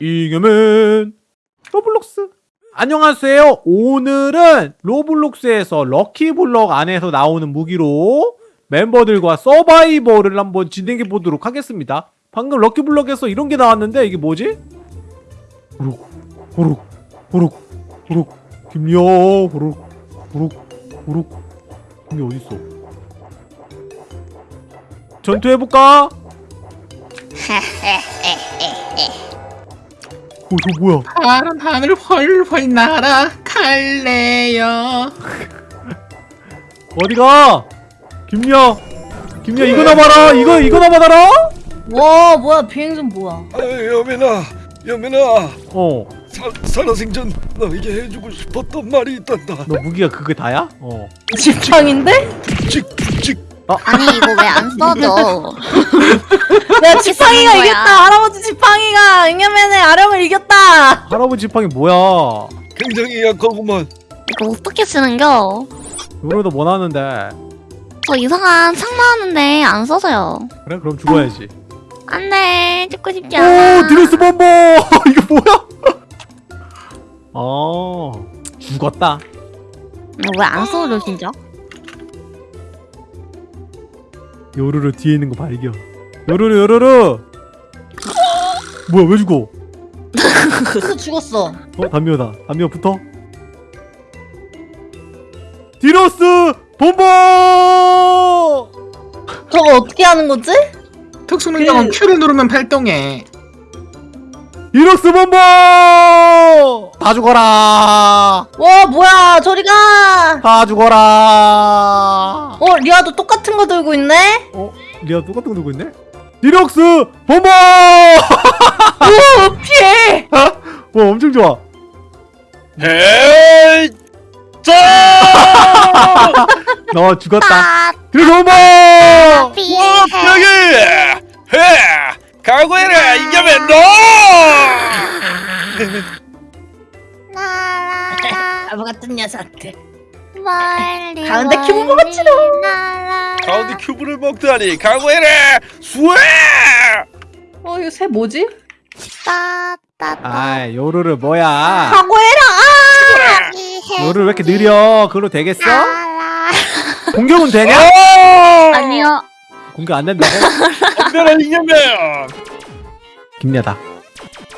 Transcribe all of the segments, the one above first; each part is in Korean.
잉여맨 로블록스. 안녕하세요. 오늘은 로블록스에서 lucky block 안에서 나오는 무기로 멤버들과 서바이벌을 한번 진행해 보도록 하겠습니다. 방금 lucky block에서 이런 게 나왔는데 이게 뭐지? 호록 호록 호록 호록 김여 호록 호록 호록 이게 어딨어? 전투해볼까? 어, 저 뭐야? 파란 하늘 훨훨 날아갈래요 어디가? 김여, 김여 이거 나 봐라. 이거 이거나 받아라. 와 뭐야 비행선 뭐야 아, 여민아, 여민아, 어, 사, 살아생전 너에게 해주고 싶었던 말이 있단다. 너 무기가 그게 다야? 어. 지팡인데? 푹직, 푹직. 아니 이거 왜 안 써져? 내가 지팡이가 거야? 이겼다 할아버지 지팡이가 잉여맨의 아령을 이겼다 할아버지 지팡이 뭐야? 굉장히 약하구만. 이거 어떻게 쓰는겨? 요로도 뭐 나왔는데? 저 이상한 창 나왔는데 안 써져요. 그래 그럼 죽어야지. 안돼 죽고 싶지 않아. 오, 드레스 범버. 이거 뭐야? 어, 죽었다. 왜안 써져 진짜? 요루루 뒤에 있는 거 발견. 요루루 요루루. 뭐야 왜 죽어? 그래서 죽었어 어 담요다. 담요 붙어. 디로스 범버. 저거 어떻게 하는 거지? 특수 능력은 Q를 누르면 발동해 deluxe bomber. 다 죽어라. 와 뭐야 저리가 다 죽어라. 어 리아도 똑같은 거 들고 있네? 어? 리아 똑같은 거 들고 있네? deluxe bomber! 오 피해 와 엄청 좋아. hey! 자! 너 죽었다. 빠 deluxe bomber! 삐. 여기! 헤! 각오해라, 이겨면 너! 나라 바보 같은 녀석들 멀리 가운데 큐브 먹었지롱. 나라 가운데 큐브를 먹다니, 각오해라! 수에! 어 이거 새 뭐지? 따따따 아이 요루를 뭐야? 각오해라 요루 왜 이렇게 느려? 그걸로 되겠어? 나라 공격은 되냐? 어! 공격 안 된다고? 덤벼라, 이겨면! 김야다.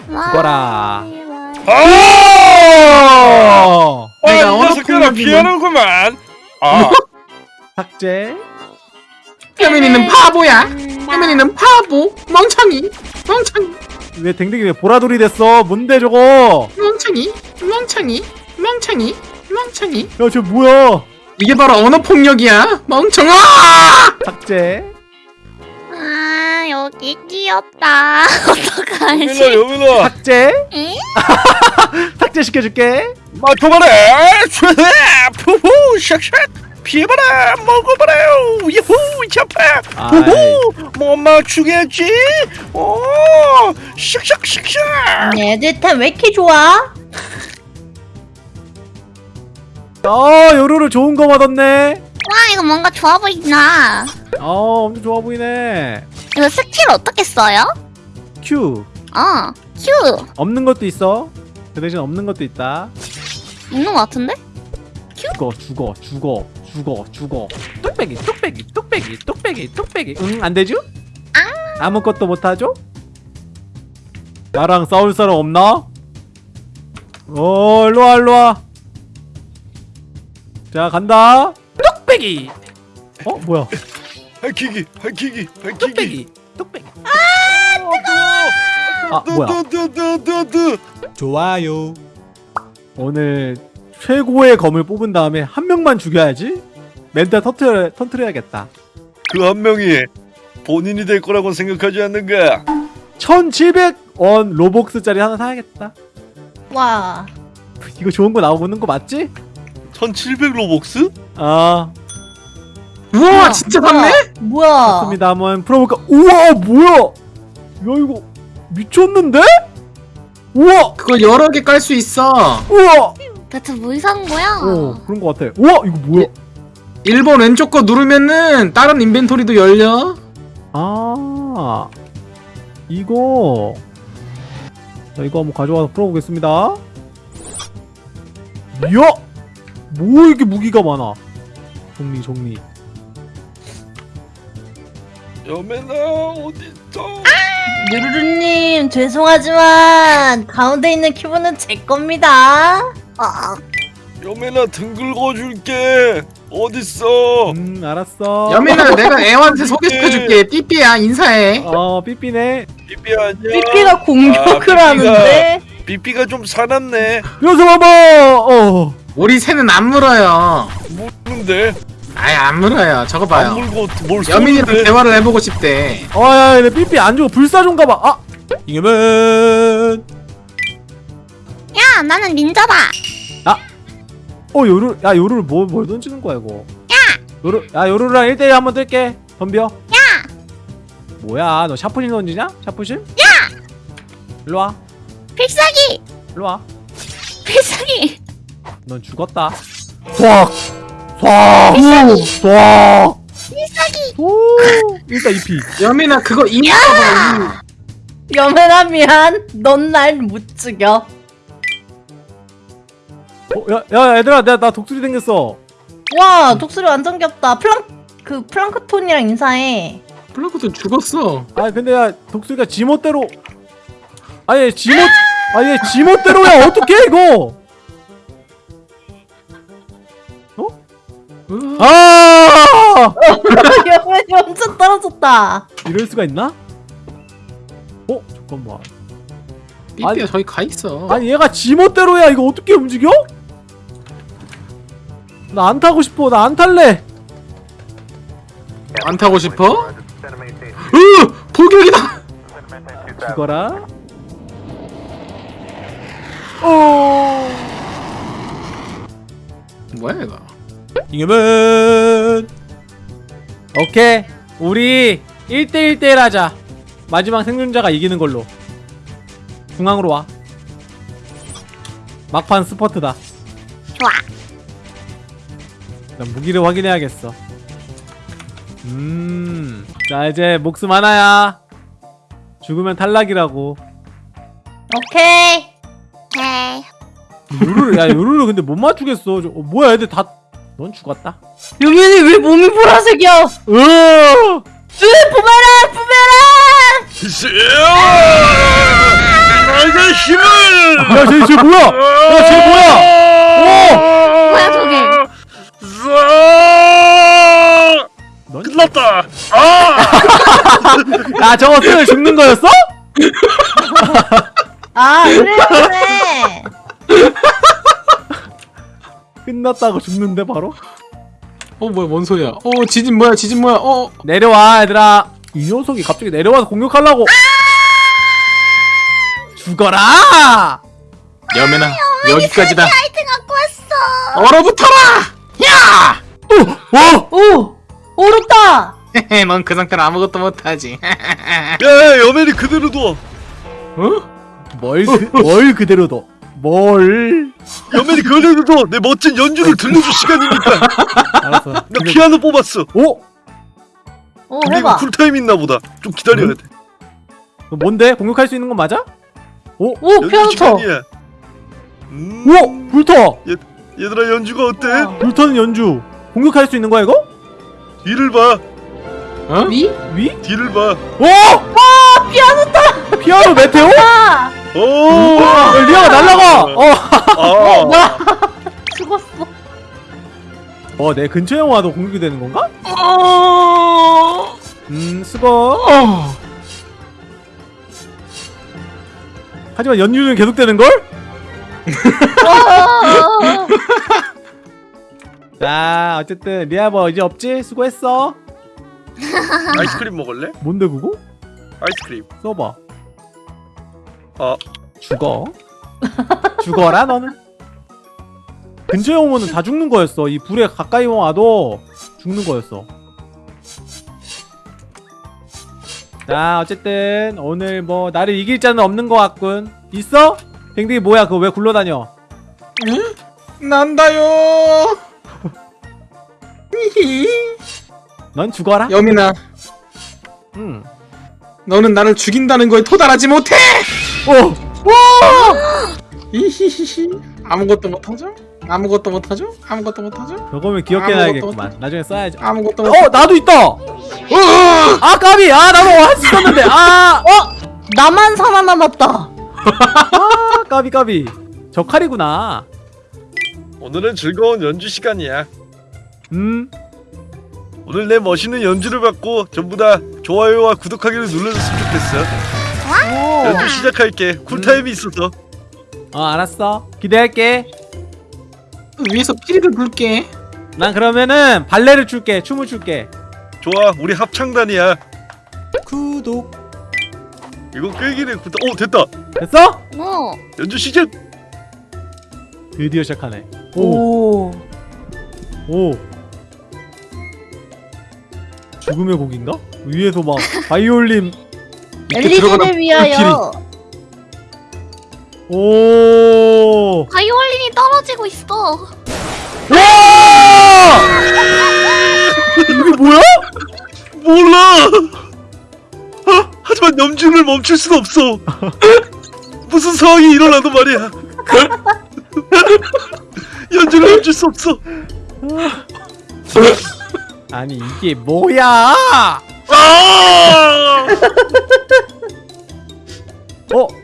죽어라. 아! 어! 아, 내가 이 어느 녀석들아. 피하는구만! 아, 삭제. 혜민이는 바보야 혜민이는 바보 멍청이 멍청이 왜 댕댕이 왜 보라돌이 됐어? 뭔데 저거? 멍청이 멍청이 멍청이 멍청이 야저 뭐야? 이게 바로 언어 폭력이야 멍청아 삭제. 아 여기 끼었다 어떡하지 여민아! 삭제. 응? 삭제 시켜줄게. 맞춰봐라! 촤! 푸후! 샥샥! 피해봐라! 먹어봐라! 유후! 잡아! 후후! 못 맞추겠지? 오! 샥샥 샥샥! 얘들 템왜 이렇게 좋아? 아 요루루 좋은 거 받았네. 와 이거 뭔가 좋아 보인다 어 엄청 좋아 보이네. 이거 스킬 어떻게 써요? 큐어 Q 없는 것도 있어. 그 대신 없는 것도 있다. 있는 것 같은데? 죽어 죽어 죽어 죽어 죽어. 뚝배기 뚝배기 뚝배기 뚝배기 뚝배기. 응 안 되죠? 아무것도 못 하죠? 나랑 싸울 사람 없나? 어 일로 와 일로 와. 자 간다. 뚝배기. 어 뭐야? 할퀴기! 할퀴기! 할퀴기! 뚝배기 뚝배기. 아, 아 뭐야? 좋아요. 오늘 최고의 검을 뽑은 다음에 한 명만 죽여야지. 멘탈 터트려 터트려야겠다. 그 한 명이 본인이 될 거라고 생각하지 않는가? 1,700원 로벅스짜리 하나 사야겠다. 와 이거 좋은 거 나오는 거 맞지? 1700 로벅스? 아, 우와 진짜 샀네? 뭐야 좋습니다. 한번 풀어볼까? 우와, 뭐야? 야, 이거 미쳤는데? 우와, 그거 여러 개 깔 수 있어 우와. 대체 뭐 이상한 거야? 어, 그런 거 같아. 우와, 이거 뭐야? 1번 왼쪽 거 누르면은 다른 인벤토리도 열려 아, 이거 자 이거 한번 가져와서 풀어보겠습니다 이야 뭐 이렇게 무기가 많아 정리 정리 여매나 어딨어? 유루루님 죄송하지만 가운데 있는 큐브는 제 겁니다. 여매나 등 긁어줄게. 어딨어? 음 알았어 여민아 내가 애한테 소개시켜줄게 삐삐야 인사해 어 삐삐네 삐삐 아니야. 삐삐가 공격을 삐삐가- 하는데 삐삐가 좀 사납네. 녀석 봐봐 어 우리 새는 안 물어요 물는데 아예 안 물어요. 저거 안 봐요. 물고 뭘 여민이랑 쏘는데? 대화를 해보고 싶대. 아야 내 삐삐 안 주고 불사 좀 가봐. 아! 이겨면! 야 나는 닌자다. 어 요루 야 요루를 뭐, 뭘 던지는 거야 이거? 야! 요루 야 요루랑 1대1 한번 뜰게. 덤벼. 야! 뭐야? 너 샤프심 던지냐? 샤프심 야! 일로 와. 필살기. 일로 와. 필살기. 넌 죽었다 쏴 쏴! 쏴! 필살기. 오! 일단 2피 여민아 그거 봐 여매나 미안. 넌 날 못 죽여. 어, 야, 야 얘들아 내가 나 독수리 생겼어 와 독수리 완전 귀엽다. 플랑 그 플랑크톤이랑 인사해. 플라크도 죽었어 아 근데 야 독수리가 지멋대로 아얘 지멋 아얘 지멋대로야 어떡해 이거 아, 아 여맨이 완전 떨어졌다. 이럴 수가 있나? 어 잠깐만 삐삐야 아니- 저기 가 있어 아니 얘가 지멋대로야 이거 어떻게 움직여? 나 안 타고 싶어 나 안 탈래 안 타고 싶어? 으! 포격이다! 죽어라 어 뭐야 이거 이겨면 오케이. 우리 1대1대1 하자. 마지막 생존자가 이기는 걸로. 중앙으로 와. 막판 스퍼트다. 좋아. 난 무기를 확인해야겠어. 음자 이제 목숨 하나야. 죽으면 탈락이라고. 오케이. 오케이. 요루루 야 요루루 근데 못 맞추겠어. 저, 어, 뭐야 애들 다 넌 죽었다 여맨이 왜 몸이 보라색이야? 으으 부메랑 부메랑. 나의 힘을! 야, 쟤, 쟤 뭐야? 야, 쟤 뭐야? 뭐야, 저게? 끝났다. 아! 야, 저거 쓰면 죽는 거였어? 아 그래 그래. 끝났다고 죽는데 바로? 어 뭐야 뭔 소리야 어 지진 뭐야 지진 뭐야 어 내려와, 얘들아. 이 녀석이 갑자기 내려와서 공격하려고. 죽어라! 여민아 여기까지다 아이템 갖고 왔어. 얼어붙어라! 야! 어! 오 오르다. 넌그 상태로 아무것도 못하지 야, 여맨이 그대로 둬. 어? 뭘, 그, 뭘 그대로 둬? 뭘? 그대로 둬. 내 멋진 연주를 들려줄 시간이니까. 알았어. 나 피아노 뽑았어. 오! 오 근데 이거 해봐. 쿨타임 있나 보다. 좀 기다려야 돼. 너 뭔데? 공격할 수 있는 건 맞아? 오! 오 연주 피아노 쳐. 음, 우와! 불터! 얘들아 연주가 어때? 어. 불터는 연주. 공격할 수 있는 거야, 이거? 뒤를 봐. 어? 위? 위? 뒤를 봐. 오! 아! 피아노다! 피아노 메테오? 아 오! 야, 리아가 날라가! 어! 아, 죽었어. 어, 내 근처에 와도 공격이 되는 건가? 어... 음, 수고. 어... 하지만 연유는 계속되는 걸? 어. 자, 어쨌든 리아 뭐 이제 없지? 수고했어. 아이스크림 먹을래? 뭔데 그거? 아이스크림. 써봐. 어. 죽어. 죽어라 너는. 근처에 오면은 다 죽는 거였어. 이 불에 가까이 와도 죽는 거였어. 자, 어쨌든 오늘 뭐 나를 이길 자는 없는 것 같군. 있어? 댕댕이 뭐야? 그거 왜 굴러다녀? 난다요 히히. 넌 죽어라. 여민아 응. 너는 나를 죽인다는 거에 토달하지 못해 어, 히히히히. 아무것도 못하죠? 아무것도 못하죠? 아무것도 못하죠? 저거면 귀엽게 아무것도 나야겠구만 나중에 써야죠. 아무것도 못어 나도 있다! 아! 까비! 아 나도 할수 있었는데. 아! 나만 살아남았다. 아, 까비 까비. 저 칼이구나. 오늘은 즐거운 연주 시간이야. 음? 오늘 내 멋있는 연주를 받고 전부 다 좋아요와 구독하기를 눌러줬으면 좋겠어. 연주 시작할게. 쿨타임이 있어서. 어 알았어 기대할게 위에서 피리를 불게 난 그러면은 발레를 출게 춤을 출게 좋아, 우리 합창단이야. 구독 이거 끌기는 구독. 오 됐다. 됐어? 뭐? 연주 시작. 드디어 시작하네 오 오. 오. 죽음의 곡인가? 위에서 막 바이올린 엘리제를 위하여. 오. 바이올린이 떨어지고 있어. 와! 이게 뭐야? 몰라. 하, 하지만 염주를 멈출 순 없어. 무슨 상황이 일어나도 말이야. 연주를 멈출 수 없어. 아니 이게 뭐야? 아!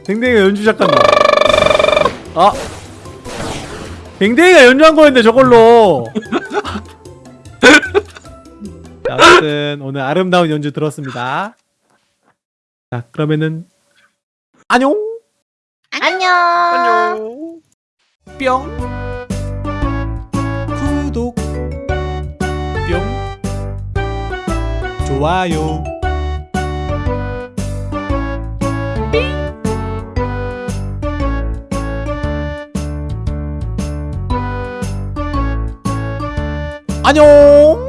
어, 댕댕이가 연주 시작한다. 아, 댕댕이가 연주한 거였는데 저걸로. 자, 아무튼 오늘 아름다운 연주 들었습니다. 자, 그러면은 안녕. 안녕. 안녕. 뿅. 구독. 뿅. 좋아요. 안녕.